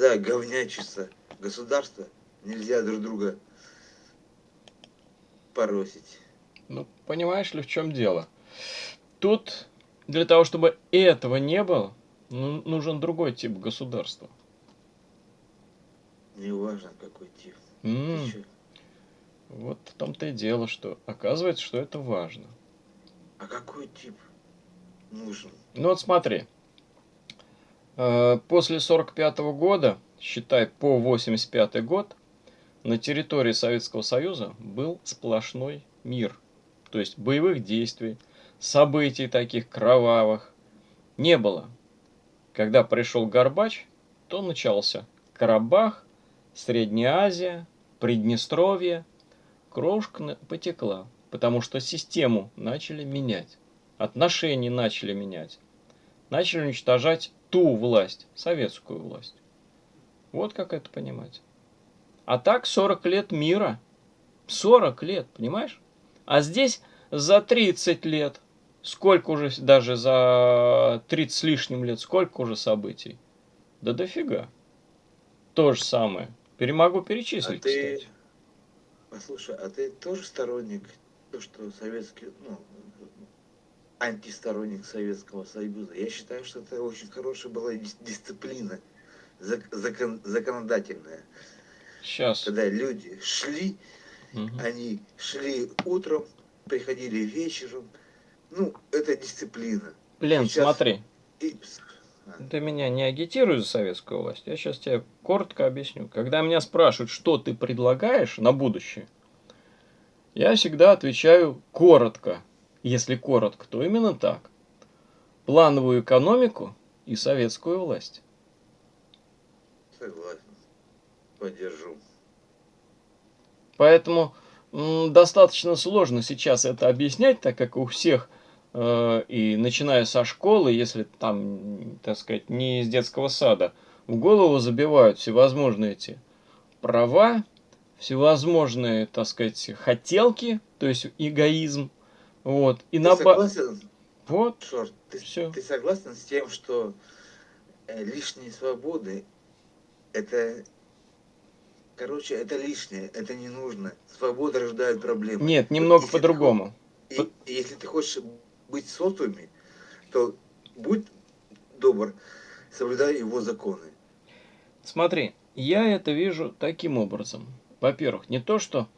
когда говнячится государство, нельзя друг друга поросить. Ну, понимаешь ли, в чем дело? Тут для того, чтобы этого не было, ну, нужен другой тип государства. Неважно, какой тип. Чё? Вот в том-то и дело, что оказывается, что это важно. А какой тип нужен? Ну вот смотри, после 45 года, считай по 85 год, на территории Советского Союза был сплошной мир. То есть боевых действий, событий таких кровавых не было. Когда пришел Горбач, то начался Карабах, Средняя Азия, Приднестровье. Крошка потекла, потому что систему начали менять, отношения начали менять, начали уничтожать ту власть, советскую власть. Вот как это понимать. А так 40 лет мира. 40 лет, понимаешь? А здесь за 30 лет. Сколько уже, даже за 30 с лишним лет, сколько уже событий? Да дофига. То же самое. Перемогу А перечислить, ты, кстати. послушай, а ты тоже сторонник, то, что советский, ну, антисторонник Советского Союза? Я считаю, что это очень хорошая была дис- дисциплина зак- закон- законодательная. Сейчас. Когда люди шли, они шли утром, приходили вечером. Ну, это дисциплина. Лен, Сейчас- смотри. И Ты меня не агитируй за советскую власть. Я сейчас тебе коротко объясню. Когда меня спрашивают, что ты предлагаешь на будущее, я всегда отвечаю коротко. Если коротко, то именно так. Плановую экономику и советскую власть. согласен. Поддержу. Поэтому достаточно сложно сейчас это объяснять, так как у всех, э, и начиная со школы, если там, так сказать, не из детского сада, в голову забивают всевозможные эти права, всевозможные, так сказать, хотелки, то есть эгоизм. Вот. И Ты на согласен, Вот. Шорт, ты, Всё. ты согласен с тем, что э, лишние свободы это короче, это лишнее, это не нужно. Свобода рождает проблемы. Нет, немного по-другому. И, если ты хочешь быть социуме, то будь добр, соблюдай его законы. Смотри, я это вижу таким образом. Во-первых, не то, что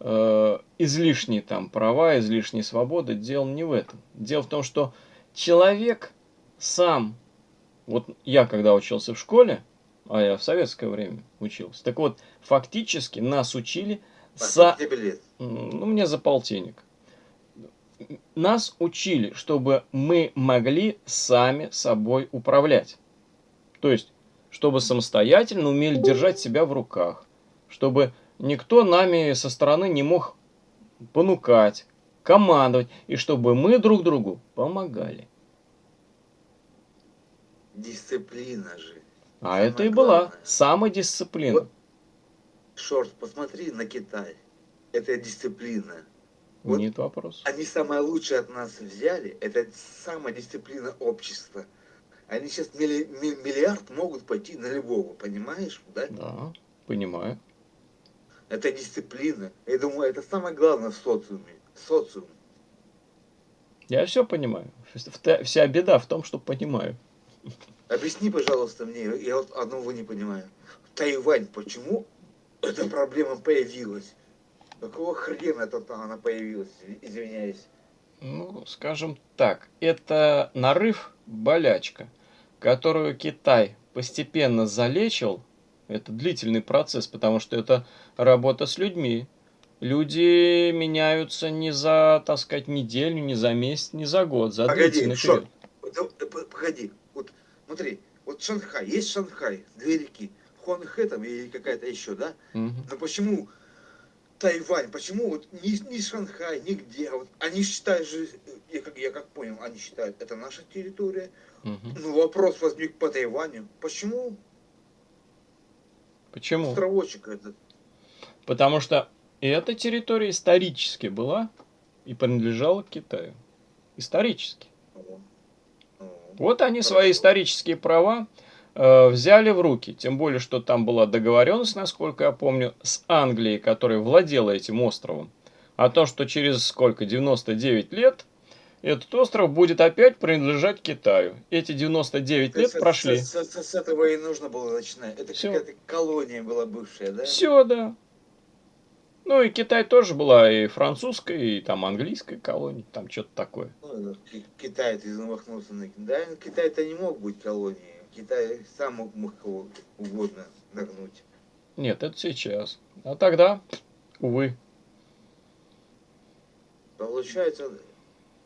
э, излишние там права, излишние свободы, дело не в этом. Дело в том, что человек сам, вот я когда учился в школе, а я в советское время учился, так вот, фактически нас учили А со... М, Ну, мне за полтинник. Нас учили, чтобы мы могли сами собой управлять. То есть, чтобы самостоятельно умели держать себя в руках. Чтобы никто нами со стороны не мог понукать, командовать. И чтобы мы друг другу помогали. Дисциплина же. А Самое это и была главное. самодисциплина. Вот. Шорт, посмотри на Китай. Это дисциплина. вот- Нет вопросов. Они самое лучшее от нас взяли. Это самодисциплина общества. Они сейчас милли- ми- миллиард могут пойти на любого, понимаешь? Да? Да, понимаю. Это дисциплина. Я думаю, это самое главное в социуме. Социум. Я все понимаю. Вся беда в том, что понимаю. Объясни, пожалуйста, мне, я вот одного не понимаю. Тайвань, почему эта проблема появилась? Какого хрена тут она появилась, извиняюсь. Ну, скажем так, это нарыв, болячка, которую Китай постепенно залечил. Это длительный процесс, потому что это работа с людьми. Люди меняются не за, так сказать, неделю, не за месяц, не за год, за Погоди, длительный период. погоди, вот смотри, вот Шанхай, есть Шанхай, две реки, Хуанхэ там или какая-то еще, да? Мгм. Но почему Тайвань, почему вот ни, ни Шанхай, нигде, вот они считают же, я как, я как понял, они считают, это наша территория. Мгм. Ну вопрос возник по Тайваню, почему Почему? островочек этот? Потому что эта территория исторически была и принадлежала Китаю. Исторически. Вот они Хорошо. свои исторические права э, взяли в руки. Тем более, что там была договоренность, насколько я помню, с Англией, которая владела этим островом. О том, что через сколько, 99 лет, этот остров будет опять принадлежать Китаю. Эти 99 лет С- прошли. С, с- с этого и нужно было начинать. Это какая-то колония была бывшая, да? Все, да. Ну и Китай тоже была и французская, и там английская колония, там что-то такое. Ну, Китай ты замахнулся на Да, Китай-то не мог быть колонией. Китай сам мог, мог кого угодно нагнуть. Нет, это сейчас. А тогда, увы. Получается,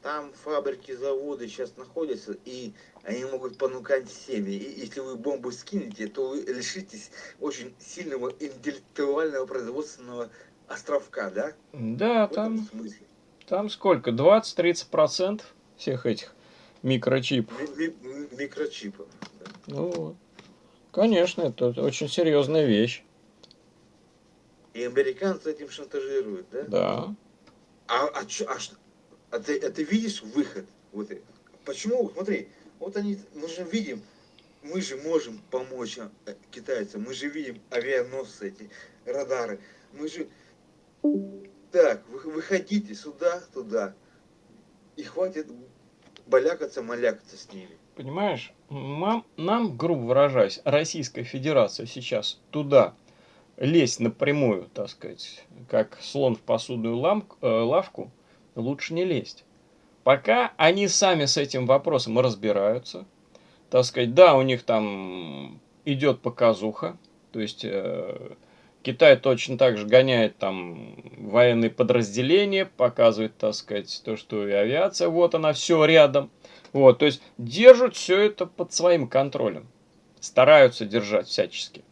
там фабрики, заводы сейчас находятся, и они могут понукать семьи. И если вы бомбу скинете, то вы лишитесь очень сильного интеллектуального производственного островка, да? Да, В там, там сколько? 20-30% всех этих микрочипов. Ми- ми- микрочипов. да. Ну вот. Конечно, это очень серьезная вещь. И американцы этим шантажируют, да? Да. А, а, чё- а, что- а ты, а ты видишь выход? Вот, почему? Смотри, вот они, мы же видим, мы же можем помочь а, э, китайцам, мы же видим авианосцы эти, радары, мы же... Так, вы, выходите сюда, туда, и хватит балякаться, малякаться с ними. Понимаешь, мам, нам, грубо выражаясь, Российская Федерация сейчас туда лезть напрямую, так сказать, как слон в посудную лам- э, лавку, лучше не лезть. Пока они сами с этим вопросом разбираются, так сказать, да, у них там идет показуха, то есть э, Китай точно так же гоняет там военные подразделения, показывает, так сказать, то, что и авиация, вот она, все рядом. Вот, то есть держат все это под своим контролем. Стараются держать всячески.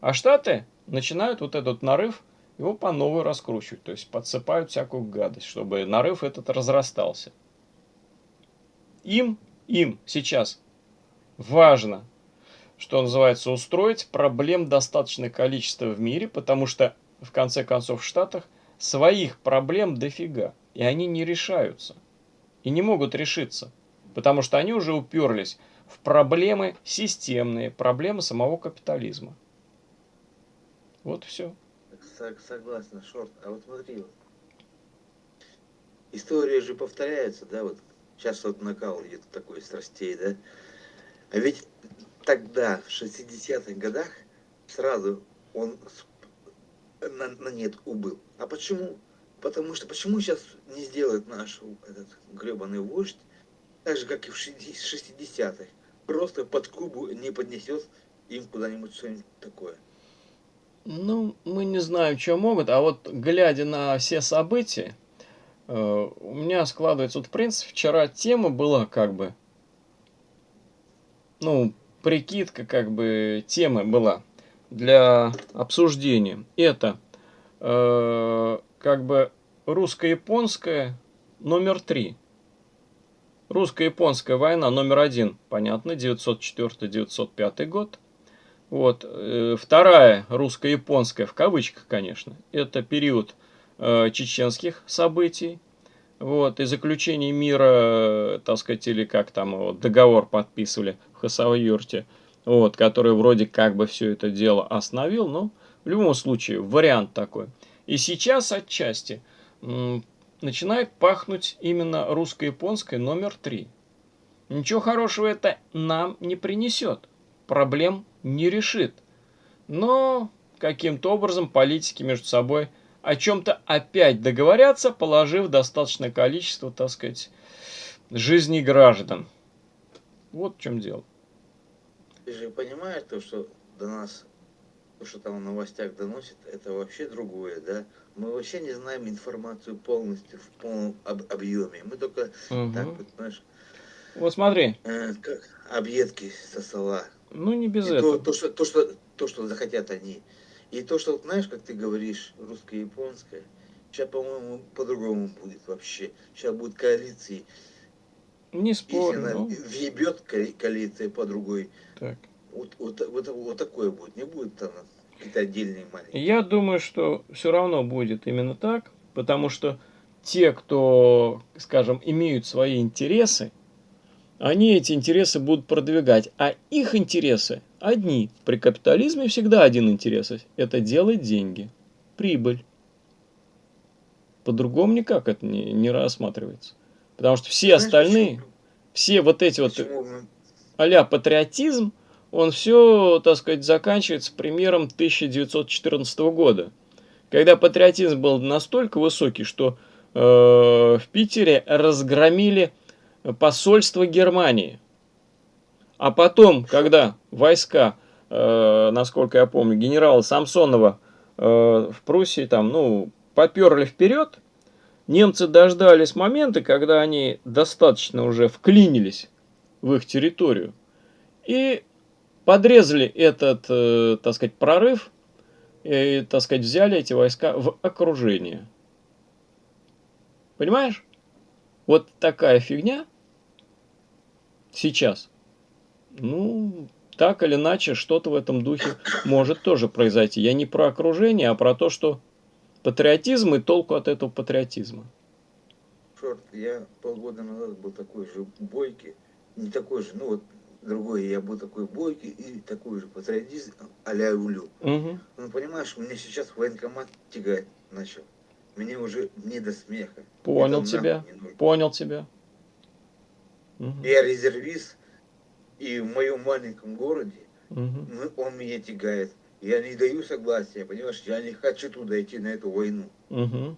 А Штаты начинают вот этот нарыв, его по новой раскручивать. То есть подсыпают всякую гадость, чтобы нарыв этот разрастался. Им, им сейчас важно, что называется, устроить проблем достаточное количество в мире, потому что, в конце концов, в Штатах своих проблем дофига, и они не решаются. И не могут решиться, потому что они уже уперлись в проблемы системные, проблемы самого капитализма. Вот все. Сог- Согласен, Шорт. А вот смотри, вот. История же повторяется, да, вот сейчас вот накал идет такой страстей, да. А ведь тогда, в 60-х годах, сразу он на, на нет убыл. А почему? Потому что почему сейчас не сделает наш этот гребаный вождь так же, как и в 60-х? Просто под Кубу не поднесет им куда-нибудь что-нибудь такое. Ну, мы не знаем, что могут, а вот глядя на все события, э, у меня складывается, вот в принципе, вчера тема была как бы, ну, прикидка как бы темы была для обсуждения. Это э, как бы русско-японская номер три. Русско-японская война номер один, понятно, 904-905 год. Вот. э, Вторая русско-японская, в кавычках, конечно, это период э, чеченских событий. Вот, и заключение мира, э, так сказать, или как там его, договор подписывали в Хасавюрте, вот, который вроде как бы все это дело остановил, но в любом случае вариант такой. И сейчас отчасти начинает пахнуть именно русско-японской номер три. Ничего хорошего это нам не принесет, проблем не решит. Но каким-то образом политики между собой о чем-то опять договорятся, положив достаточное количество, так сказать, жизней граждан. Вот в чем дело. Ты же понимаешь то, что до нас, то, что там в новостях доносит, это вообще другое, да? Мы вообще не знаем информацию полностью, в полном об- объеме. Мы только Мгм. так вот, знаешь, Вот смотри, э, как объедки со стола. Ну не без И то, этого. то, что, то, что, то, что захотят они. И то, что, знаешь, как ты говоришь, русско-японское, сейчас, по-моему, по-другому будет вообще. Сейчас будет коалиции. Не Если спорю. она ну, въебет коали- коалиция по другой, так. вот, вот, вот, вот такое будет. Не будет там какие-то отдельные маленькие. Я думаю, что все равно будет именно так, потому что те, кто, скажем, имеют свои интересы, они эти интересы будут продвигать, а их интересы одни. При капитализме всегда один интерес – это делать деньги, прибыль. По-другому никак это не, не рассматривается. Потому что все Знаешь, остальные, почему? все вот эти вот а патриотизм, он все, так сказать, заканчивается примером 1914 года. Когда патриотизм был настолько высокий, что э, в Питере разгромили посольство Германии. А потом, когда войска, э, насколько я помню, генерала Самсонова э, в Пруссии там, ну, поперли вперед, немцы дождались момента, когда они достаточно уже вклинились в их территорию и подрезали этот, э, так сказать, прорыв и, так сказать, взяли эти войска в окружение. Понимаешь? Вот такая фигня сейчас. Ну, так или иначе, что-то в этом духе может тоже произойти. Я не про окружение, а про то, что патриотизм и толку от этого патриотизма. Черт, я полгода назад был такой же бойкий, не такой же, ну вот другой, я был такой бойкий и такой же патриотизм а-ля Улю. Угу. Ну, понимаешь, мне сейчас военкомат тягать начал. Мне уже не до смеха. Понял тебя, понял тебя. Угу. Я резервист, и в моем маленьком городе угу. он меня тягает. Я не даю согласия, понимаешь, я не хочу туда идти на эту войну. Угу.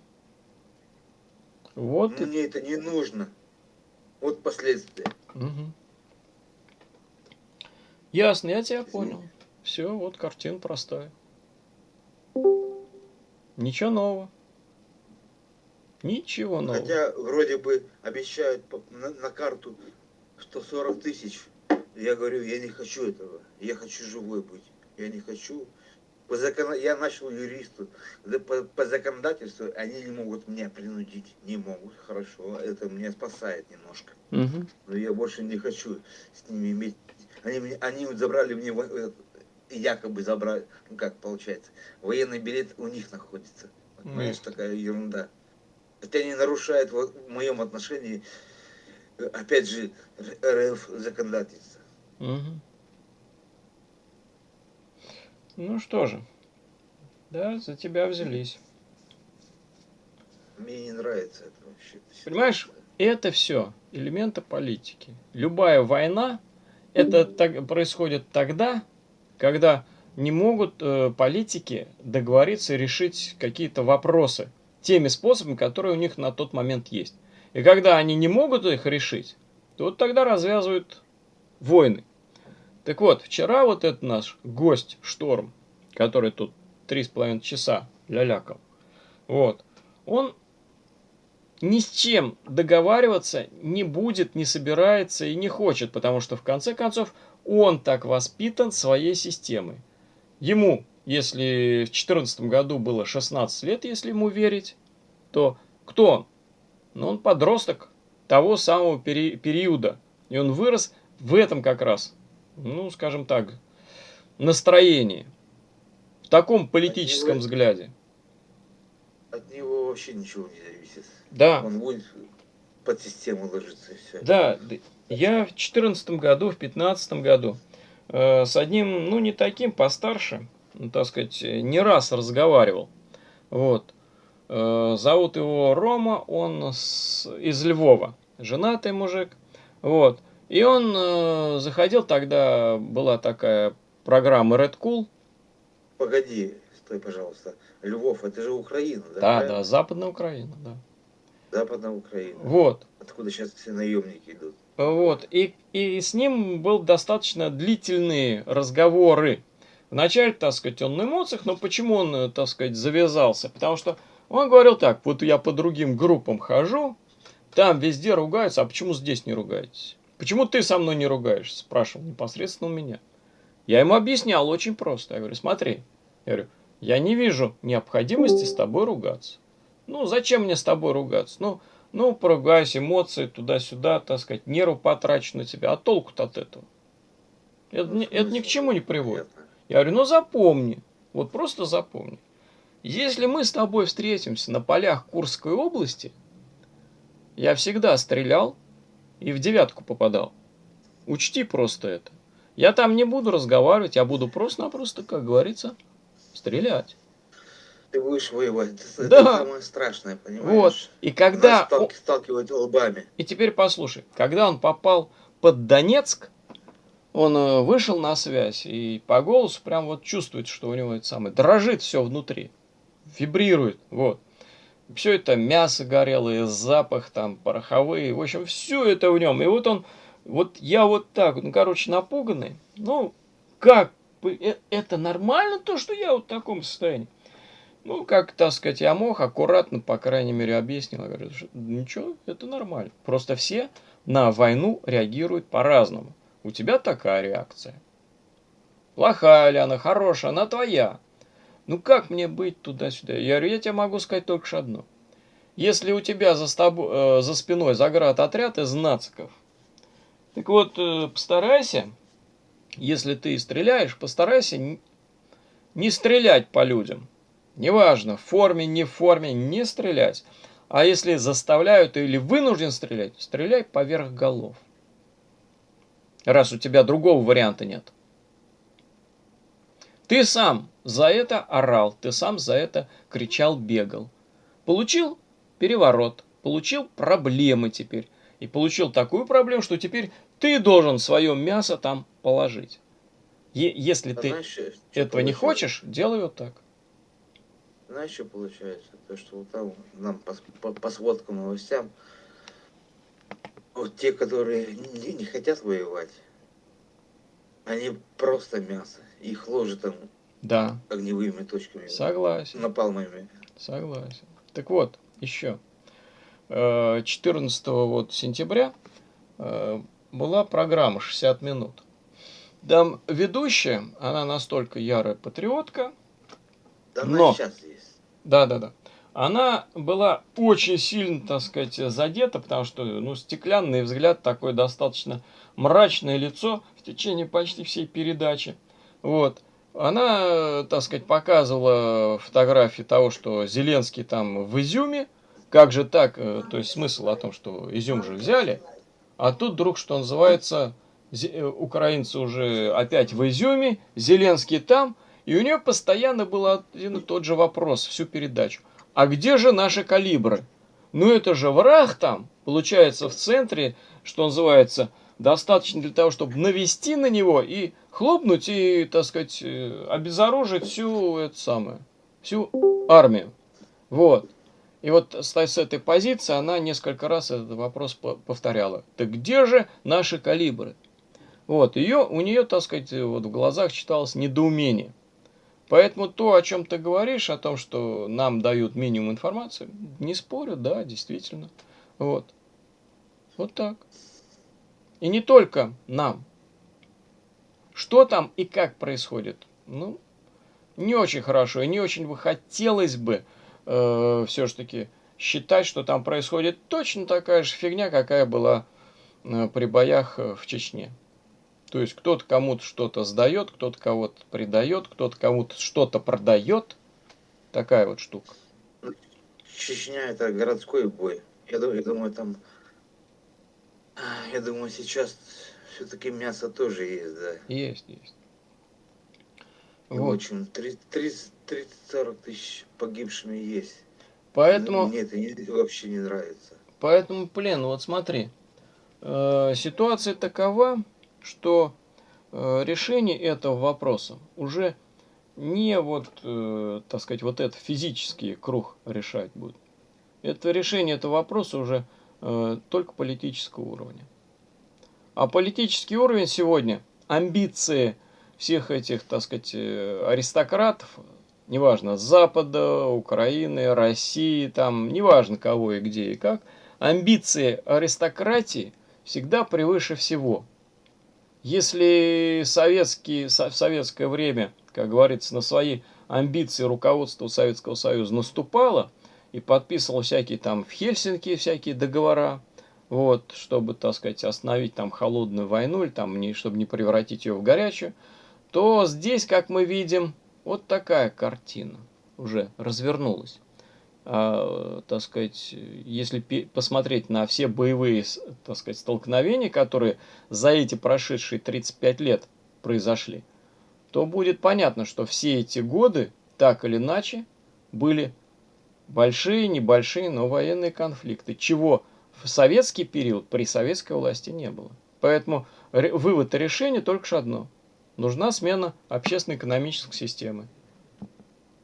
Вот Мне и... это не нужно. Вот последствия. Угу. Ясно, я тебя понял. Все, вот картина простая. Ничего нового. Ничего нового. Хотя вроде бы обещают на, на карту 140 тысяч. Я говорю, я не хочу этого. Я хочу живой быть. Я не хочу. По закон... Я начал юристу. По, по законодательству они не могут меня принудить. Не могут. Хорошо. Это меня спасает немножко. Угу. Но я больше не хочу с ними иметь. Они, они забрали мне якобы забрали, ну как получается, военный билет у них находится. Понимаешь, mm. такая ерунда. Это не нарушает в моем отношении, э, опять же, РФ законодательство. Угу. Ну что же, да, за тебя взялись. Мне не нравится это вообще. Понимаешь, это все элементы политики. Любая война, это так, происходит тогда, когда не могут э, политики договориться решить какие-то вопросы теми способами, которые у них на тот момент есть. И когда они не могут их решить, то вот тогда развязывают войны. Так вот, вчера вот этот наш гость Шторм, который тут три с половиной часа лялякал, вот, он ни с чем договариваться не будет, не собирается и не хочет, потому что в конце концов он так воспитан своей системой. Ему, если в 2014 году было 16 лет, если ему верить, то кто он? Ну, он подросток того самого пери периода. И он вырос в этом как раз, ну, скажем так, настроении. В таком политическом от него, взгляде. От него вообще ничего не зависит. Да. Он будет под систему ложиться и все. Да, я в 2014 году, в 2015 году э, с одним, ну, не таким, постарше, так сказать, не раз разговаривал. Вот. Э, зовут его Рома, он с, из Львова, женатый мужик. Вот. И он э, заходил, тогда была такая программа Red Cool. Погоди, стой, пожалуйста. Львов, это же Украина, да? Да, правильно? да, Западная Украина, да. Западная Украина. Вот. Откуда сейчас все наемники идут. Вот. И, и с ним был достаточно длительные разговоры. Вначале, так сказать, он на эмоциях, но почему он, э, так сказать, завязался? Потому что он говорил так, вот я по другим группам хожу, там везде ругаются, а почему здесь не ругаетесь? Почему ты со мной не ругаешься? Спрашивал непосредственно у меня. Я ему объяснял очень просто. Я говорю, смотри, я говорю, я не вижу необходимости с тобой ругаться. Ну, зачем мне с тобой ругаться? Ну, ну, поругайся, эмоции туда-сюда, так сказать, нервы потрачу на тебя. А толку-то от этого? Это, это ни к чему не приводит. Я говорю, ну запомни, вот просто запомни. Если мы с тобой встретимся на полях Курской области, я всегда стрелял и в девятку попадал. Учти просто это. Я там не буду разговаривать, я буду просто-напросто, как говорится, стрелять. Ты будешь воевать. Это, Да. самое страшное, понимаешь? Вот. И когда... Нас сталки- сталкивать лбами. И теперь послушай, когда он попал под Донецк, он э, вышел на связь, и по голосу прям вот чувствует, что у него это самое, дрожит все внутри, вибрирует, вот. Все это мясо горелое, запах там, пороховые, в общем, все это в нем. И вот он, вот я вот так, ну, короче, напуганный, ну, как, э- это нормально то, что я вот в таком состоянии? Ну, как, так сказать, я мог, аккуратно, по крайней мере, объяснил. Я говорю, что ничего, это нормально. Просто все на войну реагируют по-разному. У тебя такая реакция. Плохая ли она, хорошая, она твоя. Ну как мне быть туда-сюда? Я говорю, я тебе могу сказать только лишь одно. Если у тебя за, стобо- э, за спиной заград отряд из нациков, так вот, э, постарайся, если ты стреляешь, постарайся не стрелять по людям. Неважно, в форме, не в форме, не стрелять. А если заставляют или вынужден стрелять, стреляй поверх голов. Раз у тебя другого варианта нет. Ты сам за это орал, ты сам за это кричал, бегал. Получил переворот, получил проблемы теперь. И получил такую проблему, что теперь ты должен свое мясо там положить. Е- если А ты знаешь, этого не хочешь, делай вот так. Знаешь, что получается? То, что вот там нам по, по, по сводкам новостям, вот те, которые не, не хотят воевать, они просто мясо. Их ложат там Да, огневыми точками, согласен. напалмами. Согласен. Так вот, еще. Э, 14 вот сентября э, была программа «60 минут». Там ведущая, она настолько ярая патриотка, Да Но. она сейчас есть. да-да-да, она была очень сильно, так сказать, задета, потому что, ну, стеклянный взгляд, такое достаточно мрачное лицо в течение почти всей передачи. Вот. Она, так сказать, показывала фотографии того, что Зеленский там в Изюме. Как же так? э, То есть смысл о том, что Изюм же взяли. А тут вдруг, что называется, э, украинцы уже опять в Изюме, Зеленский там. И у нее постоянно был один и тот же вопрос всю передачу. А где же наши калибры? Ну это же враг там, получается, в центре, что называется, достаточно для того, чтобы навести на него и хлопнуть и, так сказать, э, обезоружить всю эту самую, всю армию. Вот. И вот с, этой позиции она несколько раз этот вопрос по- повторяла. Так где же наши калибры? Вот, ее, у нее, так сказать, вот в глазах читалось недоумение. Поэтому то, о чем ты говоришь, о том, что нам дают минимум информации, не спорю, да, действительно. Вот. Вот так. И не только нам. Что там и как происходит? Ну, не очень хорошо. И не очень бы хотелось бы э, все-таки считать, что там происходит точно такая же фигня, какая была э, при боях э, в Чечне. То есть кто-то кому-то что-то сдает, кто-то кого-то предает, кто-то кому-то что-то продает. Такая вот штука. Чечня это городской бой. Я думаю, я думаю там... Я думаю, сейчас все-таки мясо тоже есть, да. Есть, есть. И Вот. очень 30-40 тысяч погибшими есть. Поэтому, Мне это не- вообще не нравится. поэтому, блин, вот смотри. Э, ситуация такова, что э, решение этого вопроса уже не вот, э, так сказать, вот этот физический круг решать будет. Это решение этого вопроса уже э, только политического уровня. А политический уровень сегодня, амбиции всех этих, так сказать, аристократов, неважно, Запада, Украины, России, там, неважно кого и где и как, амбиции аристократии всегда превыше всего. Если советский, со- в советское время, как говорится, на свои амбиции руководство Советского Союза наступало и подписывало всякие там в Хельсинки всякие договора, вот, чтобы, так сказать, остановить там холодную войну или там, не, чтобы не превратить ее в горячую, то здесь, как мы видим, вот такая картина уже развернулась. А, так сказать, если посмотреть на все боевые, так сказать, столкновения, которые за эти прошедшие 35 лет произошли, то будет понятно, что все эти годы, так или иначе, были большие, небольшие, но военные конфликты, чего в советский период при советской власти не было. Поэтому вывод и решение только что одно. Нужна смена общественно-экономической системы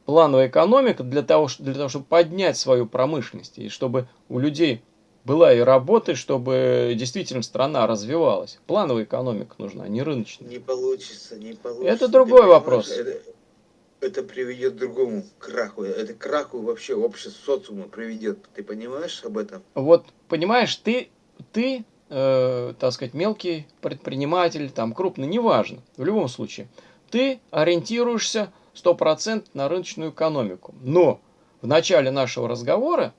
плановая экономика для того, для того, чтобы поднять свою промышленность, и чтобы у людей была и работа, чтобы действительно страна развивалась. Плановая экономика нужна, а не рыночная. Не получится, не получится. Это другой вопрос. Это, это приведет к другому краху. Это краху вообще общество социума приведет. Ты понимаешь об этом? Вот, понимаешь, ты, ты э, так сказать, мелкий предприниматель, там, крупный, неважно. В любом случае, ты ориентируешься 100% на рыночную экономику. Но в начале нашего разговора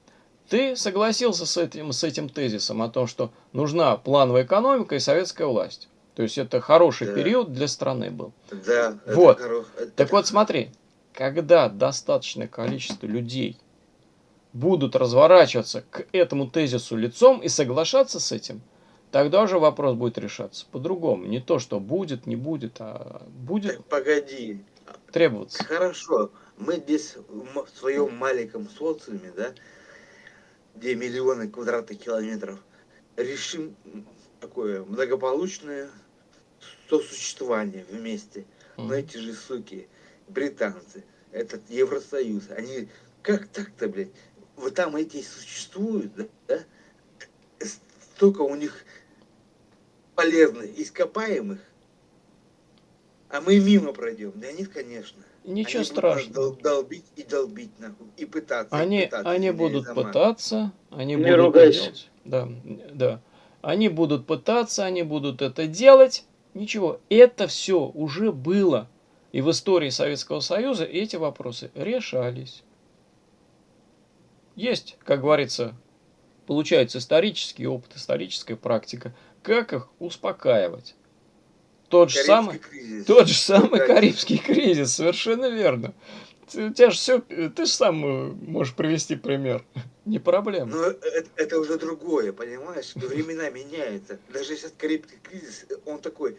ты согласился с этим, с этим тезисом о том, что нужна плановая экономика и советская власть. То есть это хороший да. период для страны был. Да. Вот. Хоро... Так вот смотри, когда достаточное количество людей будут разворачиваться к этому тезису лицом и соглашаться с этим, тогда уже вопрос будет решаться по-другому. Не то, что будет, не будет, а будет. Так погоди, требоваться. Хорошо, мы здесь в своем маленьком социуме, да, где миллионы квадратных километров, решим такое благополучное сосуществование вместе. Но эти же суки, британцы, этот Евросоюз, они как так-то, блядь, вот там эти существуют, да, да? Столько у них полезных ископаемых, а мы мимо пройдем. Да нет, конечно. Ничего они страшного. Будут долбить и долбить, нахуй. И пытаться. Они, и пытаться, они будут сама. пытаться, они Не будут ругайся. делать. Да, да. Они будут пытаться, они будут это делать. Ничего, это все уже было. И в истории Советского Союза эти вопросы решались. Есть, как говорится, получается исторический опыт, историческая практика, как их успокаивать. Тот же самый, кризис. тот же самый Карибский кризис, совершенно верно. У тебя же все, ты же сам э, можешь привести пример. Не проблема. Но это, это уже другое, понимаешь? Времена меняются. Даже сейчас Карибский кризис, он такой...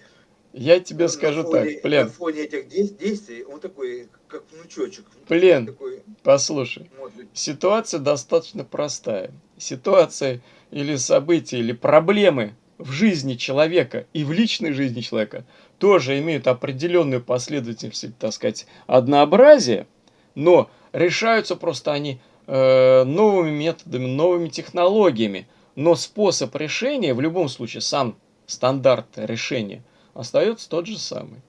Я тебе скажу фоне, так, Плен. На фоне этих действий он такой, как внучочек. Плен, такой, послушай, ситуация достаточно простая. Ситуация или события, или проблемы в жизни человека и в личной жизни человека тоже имеют определенную последовательность, так сказать, однообразие, но решаются просто они э, новыми методами, новыми технологиями. Но способ решения, в любом случае, сам стандарт решения остается тот же самый.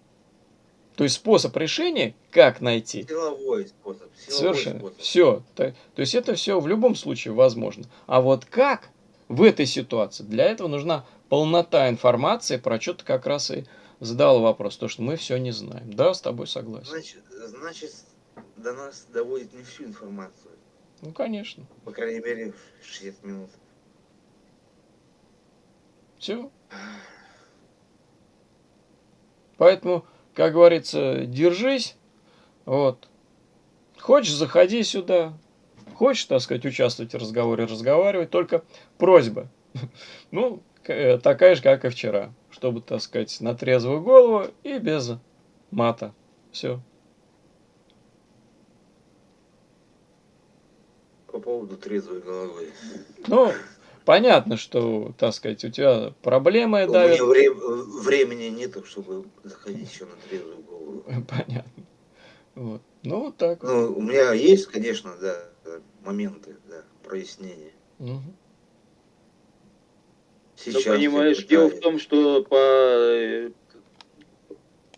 То есть способ решения, как найти? Силовой способ. Силовой Совершенно. Способ. Все. То, то есть это все в любом случае возможно. А вот как в этой ситуации? Для этого нужна полнота информации, про что ты как раз и задал вопрос, то, что мы все не знаем. Да, с тобой согласен. Значит, значит до нас доводит не всю информацию. Ну, конечно. По крайней мере, 60 минут. Все. Поэтому, как говорится, держись. Вот. Хочешь, заходи сюда. Хочешь, так сказать, участвовать в разговоре, разговаривай. Только просьба. Ну, такая же, как и вчера. Чтобы, так сказать, на трезвую голову и без мата. Все. По поводу трезвой головы. Ну, понятно, что, так сказать, у тебя проблемы у давят. У меня вре- времени нету, чтобы заходить еще на трезвую голову. Понятно. Вот. Ну, вот так. Ну, у меня есть, конечно, да, моменты, да, прояснения. Угу. Сейчас ну, понимаешь, дело в том, что по,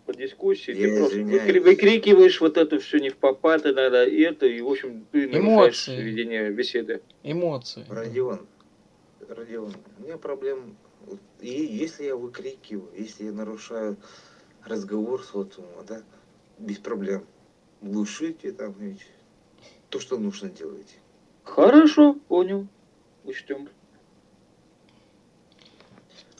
по дискуссии Я ты просто выкри, выкрикиваешь вот это все не в попад иногда, и это, и, в общем, ты нарушаешь Эмоции. ведение беседы. Эмоции. Родион, Родион, у меня проблем, и если я выкрикиваю, если я нарушаю разговор социума, да, без проблем, глушите там, ведь, то, что нужно делать. Хорошо, понял, учтем.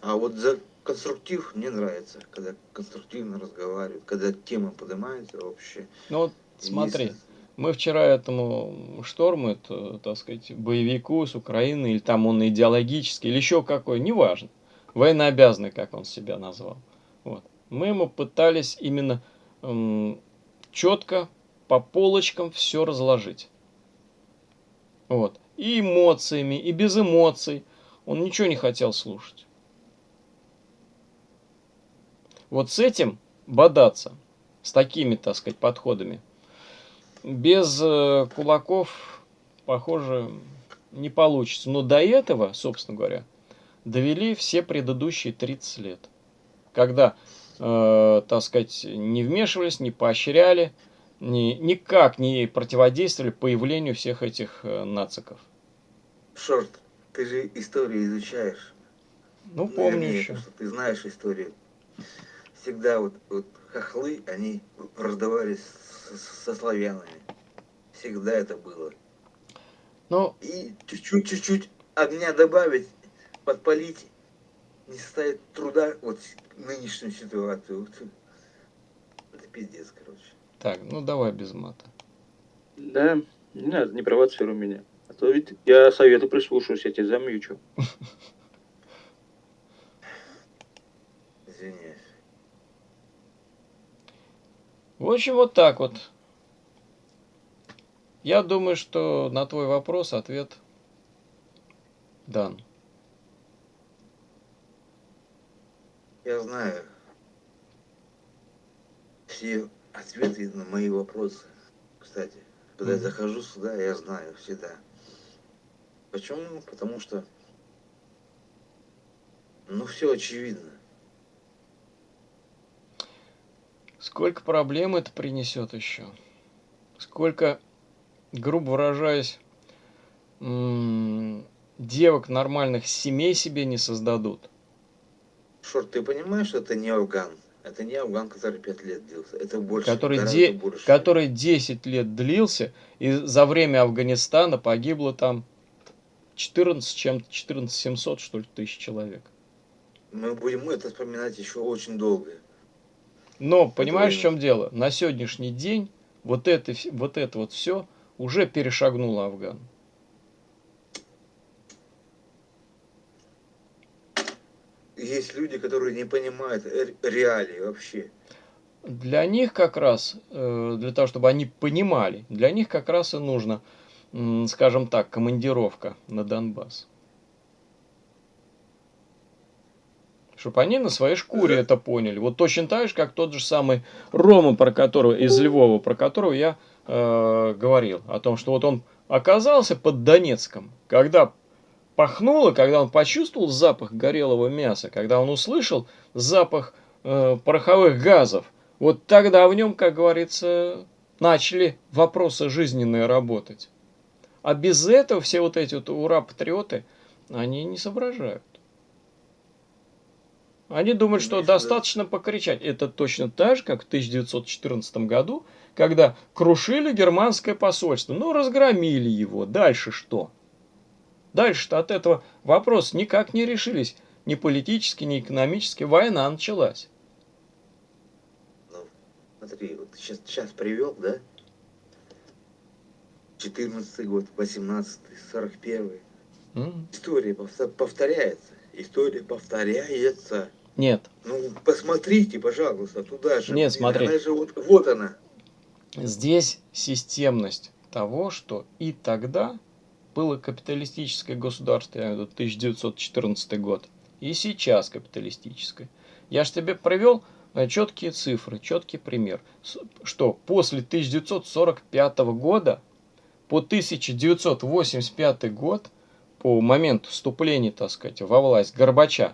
А вот за конструктив мне нравится, когда конструктивно разговаривают, когда тема поднимается вообще. Ну вот смотри, Если... Мы вчера этому шторму, это, так сказать, боевику с Украины, или там он идеологический, или еще какой, неважно, военнообязанный, как он себя назвал. Вот. Мы ему пытались именно эм, четко по полочкам все разложить. Вот. И эмоциями, и без эмоций. Он ничего не хотел слушать. Вот с этим бодаться, с такими, так сказать, подходами, без э, кулаков, похоже, не получится. Но до этого, собственно говоря, довели все предыдущие 30 лет. Когда, э, так сказать, не вмешивались, не поощряли, ни, никак не противодействовали появлению всех этих э, нациков. Шорт, ты же историю изучаешь. Ну, помню ну, еще. Что ты знаешь историю. Всегда вот, вот хохлы, они раздавались со славянами. Всегда это было. Ну, И чуть-чуть-чуть огня добавить, подпалить, не составит труда вот нынешнюю ситуацию. Это пиздец, короче. Так, ну давай без мата. Да, не надо, не провоцируй меня. А то ведь я совету прислушаюсь, я тебя замьючу. Извиняюсь. В общем, вот так вот. Я думаю, что на твой вопрос ответ дан. Я знаю все ответы на мои вопросы. Кстати, когда mm-hmm. я захожу сюда, я знаю всегда. Почему? Потому что, ну, все очевидно. Сколько проблем это принесет еще? Сколько, грубо выражаясь, девок нормальных семей себе не создадут? Шорт, ты понимаешь, что это не Афган? Это не Афган, который 5 лет длился. Это больше. Который, де... больше. который 10 лет длился, и за время Афганистана погибло там 14, чем 14 700, что ли, тысяч человек. Мы будем это вспоминать еще очень долго. Но, понимаешь, в чем дело? На сегодняшний день вот это вот, это вот все уже перешагнуло Афган. есть люди, которые не понимают реалии вообще. Для них как раз, э, для того, чтобы они понимали, для них как раз и нужно, скажем так, командировка на Донбасс. Чтобы они на своей шкуре это поняли. Вот точно так же, как тот же самый Рома, про которого, из Львова, про которого я э, говорил. О том, что вот он оказался под Донецком, когда пахнуло, когда он почувствовал запах горелого мяса, когда он услышал запах э, пороховых газов, вот тогда в нем, как говорится, начали вопросы жизненные работать. А без этого все вот эти вот ура-патриоты, они не соображают. Они думают, что достаточно покричать. Это точно так же, как в 1914 году, когда крушили германское посольство. Ну, разгромили его. Дальше что? Дальше-то от этого вопрос никак не решились. Ни политически, ни экономически. Война началась. Ну, смотри, вот сейчас, сейчас привел, да? 14 год, 18 41 mm. История повторяется. История повторяется. Нет. Ну, посмотрите, пожалуйста, туда же. Нет, смотри. Она же вот, вот она. Здесь системность того, что и тогда было капиталистическое государство, я имею в виду 1914 год, и сейчас капиталистическое. Я же тебе провел э, четкие цифры, четкий пример, что после 1945 года по 1985 год, по моменту вступления, так сказать, во власть Горбача,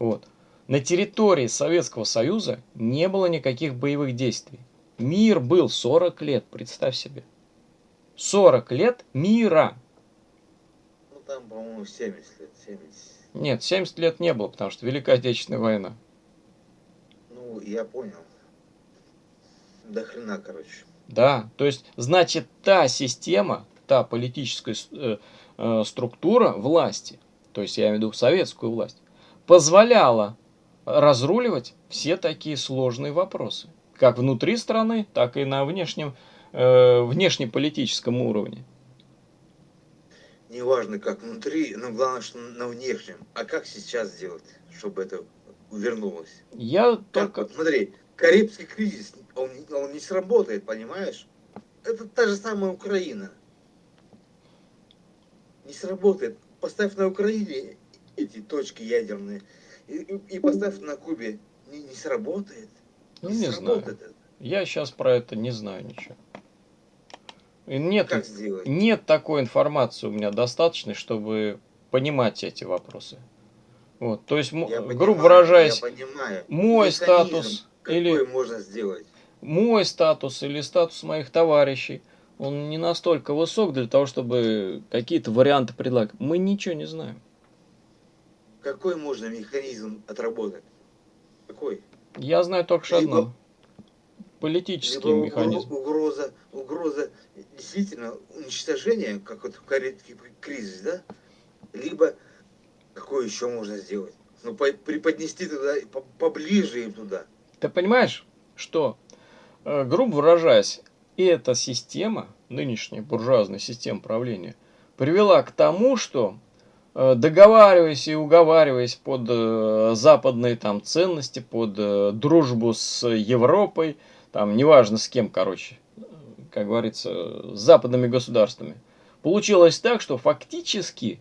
вот, на территории Советского Союза не было никаких боевых действий. Мир был 40 лет, представь себе. 40 лет мира там, по-моему, 70 лет. 70. Нет, 70 лет не было, потому что Великая Отечественная война. Ну, я понял. До хрена, короче. Да, то есть, значит, та система, та политическая э, структура власти, то есть я имею в виду советскую власть, позволяла разруливать все такие сложные вопросы. Как внутри страны, так и на внешнем э, внешнеполитическом уровне. Неважно, как внутри, но главное, что на внешнем. А как сейчас сделать, чтобы это вернулось? Я как, только... Вот, смотри, Карибский кризис, он, он не сработает, понимаешь? Это та же самая Украина. Не сработает. Поставь на Украине эти точки ядерные и, и, поставь на Кубе. Не, не сработает. Ну, не, не знаю. Это. Я сейчас про это не знаю ничего. Нет, как сделать? нет такой информации у меня достаточной, чтобы понимать эти вопросы. Вот, то есть, я грубо понимаю, выражаясь, мой Механизм статус или можно сделать? мой статус или статус моих товарищей, он не настолько высок для того, чтобы какие-то варианты предлагать. Мы ничего не знаем. Какой можно механизм отработать? Какой? Я знаю только что одно. Политический либо механизм. Угроза, угроза действительно уничтожения, как вот в Карибский кризис, да? Либо какое еще можно сделать? Ну, преподнести туда, поближе им туда. Ты понимаешь, что, э, грубо выражаясь, эта система, нынешняя буржуазная система правления, привела к тому, что Э, договариваясь и уговариваясь под э, западные там ценности, под э, дружбу с Европой, там неважно с кем, короче, как говорится, с западными государствами. Получилось так, что фактически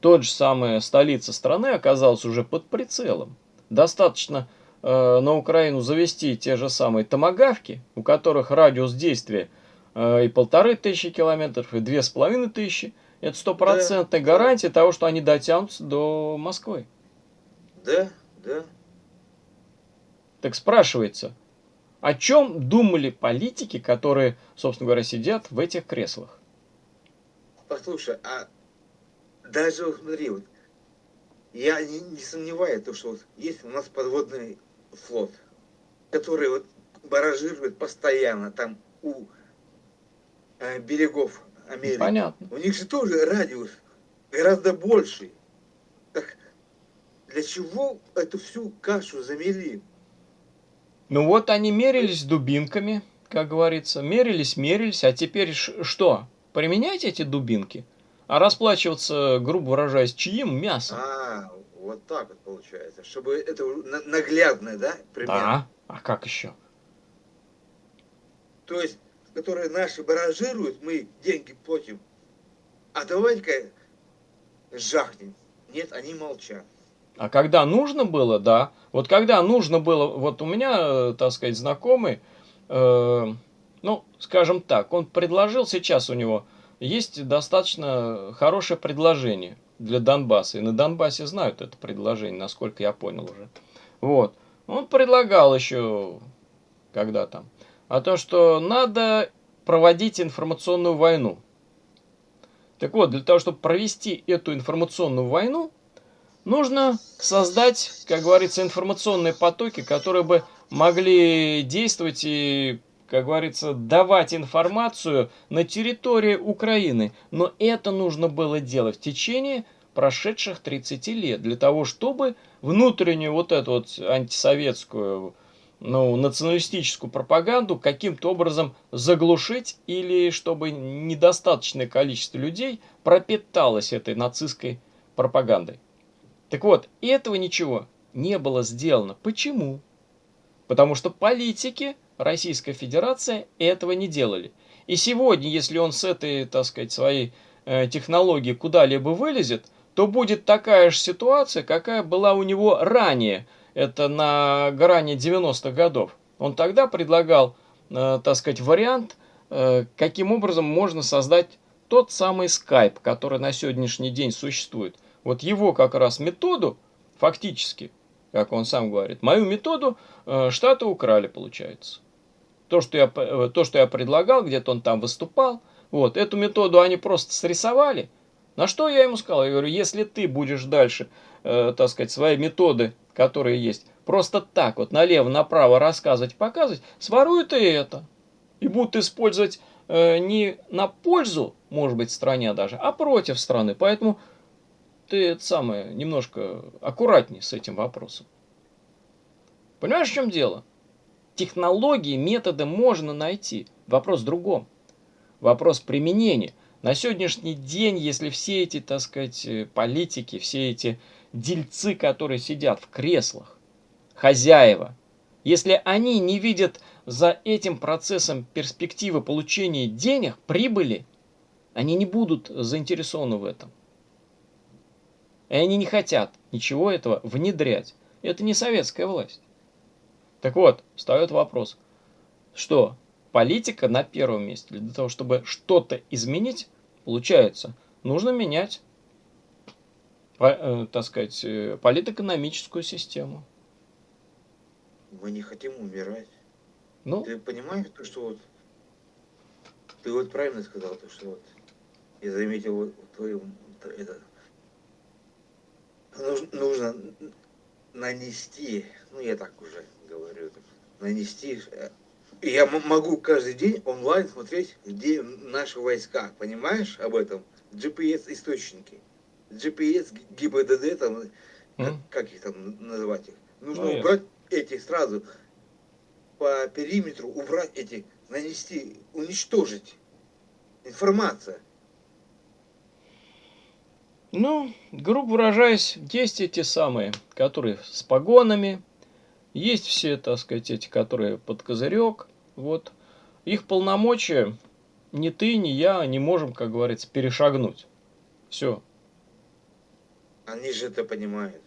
тот же самая столица страны оказалась уже под прицелом. Достаточно на Украину завести те же самые томогавки, у которых радиус действия э, и полторы тысячи километров, и две с половиной тысячи, это стопроцентная да, гарантия того, что они дотянутся до Москвы. Да, да. Так спрашивается, о чем думали политики, которые, собственно говоря, сидят в этих креслах? Послушай, а даже смотри, вот, я не, не сомневаюсь, что вот есть у нас подводный флот, который вот баражирует постоянно там у э, берегов Америки. Понятно. У них же тоже радиус гораздо больший. Так для чего эту всю кашу замели? Ну вот они мерились дубинками, как говорится. Мерились, мерились, а теперь что? Применять эти дубинки? А расплачиваться, грубо выражаясь, чьим мясом? А, вот так вот получается. Чтобы это наглядно, да, пример? Да, а как еще? То есть которые наши баражируют, мы деньги платим. А давайте-ка жахнем. Нет, они молчат. А когда нужно было, да. Вот когда нужно было, вот у меня, так сказать, знакомый, э, ну, скажем так, он предложил, сейчас у него есть достаточно хорошее предложение для Донбасса. И на Донбассе знают это предложение, насколько я понял уже. Вот. Он предлагал еще, когда там, а то, что надо проводить информационную войну. Так вот, для того, чтобы провести эту информационную войну, нужно создать, как говорится, информационные потоки, которые бы могли действовать и, как говорится, давать информацию на территории Украины. Но это нужно было делать в течение прошедших 30 лет, для того, чтобы внутреннюю вот эту вот антисоветскую ну, националистическую пропаганду каким-то образом заглушить или чтобы недостаточное количество людей пропиталось этой нацистской пропагандой. Так вот, этого ничего не было сделано. Почему? Потому что политики Российской Федерации этого не делали. И сегодня, если он с этой, так сказать, своей э, технологии куда-либо вылезет, то будет такая же ситуация, какая была у него ранее – это на грани 90-х годов. Он тогда предлагал, э, так сказать, вариант, э, каким образом можно создать тот самый Skype, который на сегодняшний день существует. Вот его как раз методу, фактически, как он сам говорит, мою методу Штаты украли, получается. То, что я, э, то, что я предлагал, где-то он там выступал, вот, эту методу они просто срисовали. На что я ему сказал? Я говорю, если ты будешь дальше, э, так сказать, свои методы которые есть, просто так вот налево-направо рассказывать, показывать, своруют и это. И будут использовать э, не на пользу, может быть, стране даже, а против страны. Поэтому ты это самое, немножко аккуратнее с этим вопросом. Понимаешь, в чем дело? Технологии, методы можно найти. Вопрос в другом. Вопрос применения. На сегодняшний день, если все эти, так сказать, э, политики, все эти дельцы, которые сидят в креслах, хозяева, если они не видят за этим процессом перспективы получения денег, прибыли, они не будут заинтересованы в этом. И они не хотят ничего этого внедрять. Это не советская власть. Так вот, встает вопрос, что политика на первом месте. Для того, чтобы что-то изменить, получается, нужно менять, э, так сказать, э, политэкономическую систему. Мы не хотим умирать. Ну, ты понимаешь, то, что вот ты вот правильно сказал, то, что вот я заметил вот в твоем это нужно, нужно нанести, ну я так уже говорю, нанести э, я могу каждый день онлайн смотреть, где наши войска, понимаешь об этом? GPS-источники. GPS, ГИБДД, там, mm. как, как их там называть их. Нужно ну, убрать эти сразу по периметру, убрать эти, нанести, уничтожить. Информация. Ну, грубо выражаясь, есть эти самые, которые с погонами, есть все, так сказать, эти, которые под козырек, вот. Их полномочия ни ты, ни я не можем, как говорится, перешагнуть. Все. Они же это понимают.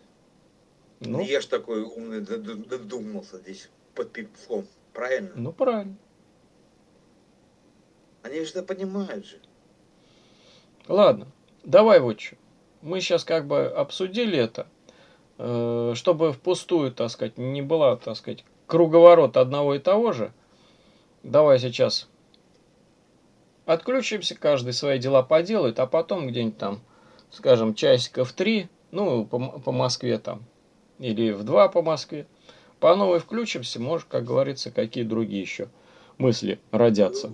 Ну, я ж такой умный додумался здесь под пивком. Правильно? Ну, правильно. Они же это понимают же. Ладно, давай вот что. Мы сейчас как бы обсудили это, чтобы впустую, так сказать, не была, так сказать, круговорот одного и того же. Давай сейчас отключимся, каждый свои дела поделает, а потом где-нибудь там, скажем, часиков три, ну, по, по Москве там, или в два по Москве, по новой включимся, может, как говорится, какие другие еще мысли родятся.